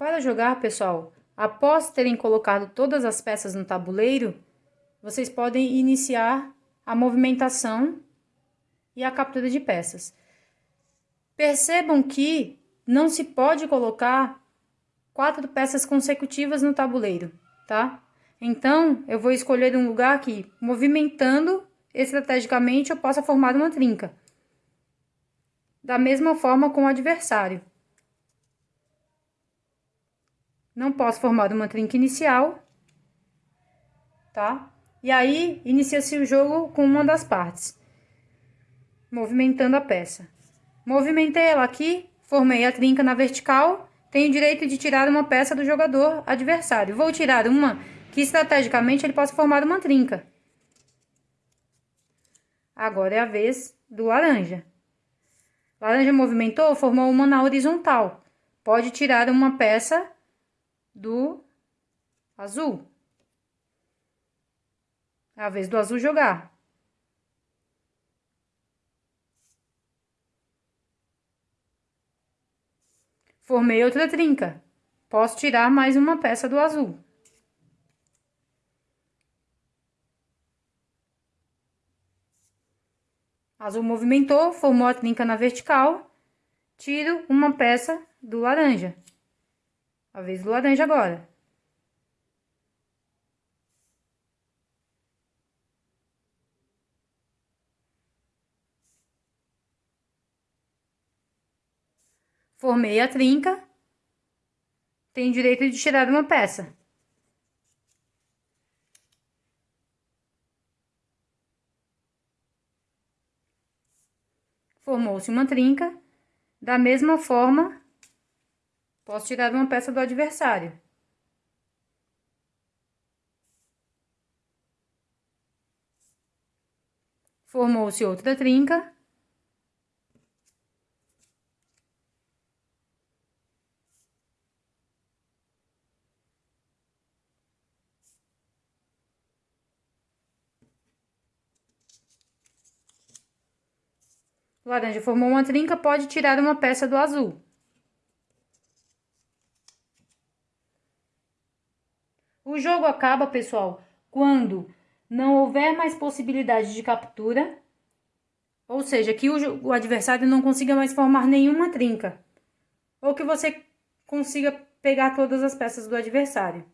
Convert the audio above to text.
Para jogar, pessoal, após terem colocado todas as peças no tabuleiro, vocês podem iniciar a movimentação e a captura de peças. Percebam que não se pode colocar quatro peças consecutivas no tabuleiro, tá? Então, eu vou escolher um lugar que, movimentando estrategicamente, eu possa formar uma trinca. Da mesma forma com o adversário. Não posso formar uma trinca inicial, tá? E aí, inicia-se o jogo com uma das partes, movimentando a peça. Movimentei ela aqui, formei a trinca na vertical, tenho direito de tirar uma peça do jogador adversário. Vou tirar uma que estrategicamente ele possa formar uma trinca. Agora é a vez do laranja. Laranja movimentou, formou uma na horizontal. Pode tirar uma peça do azul. É a vez do azul jogar. Formei outra trinca. Posso tirar mais uma peça do azul. Azul movimentou, formou a trinca na vertical. Tiro uma peça do laranja. A vez do laranja agora. Formei a trinca. Tenho direito de tirar uma peça. Formou-se uma trinca. Da mesma forma, posso tirar uma peça do adversário. Formou-se outra trinca. laranja formou uma trinca, pode tirar uma peça do azul. O jogo acaba, pessoal, quando não houver mais possibilidade de captura, ou seja, que o, o adversário não consiga mais formar nenhuma trinca, ou que você consiga pegar todas as peças do adversário.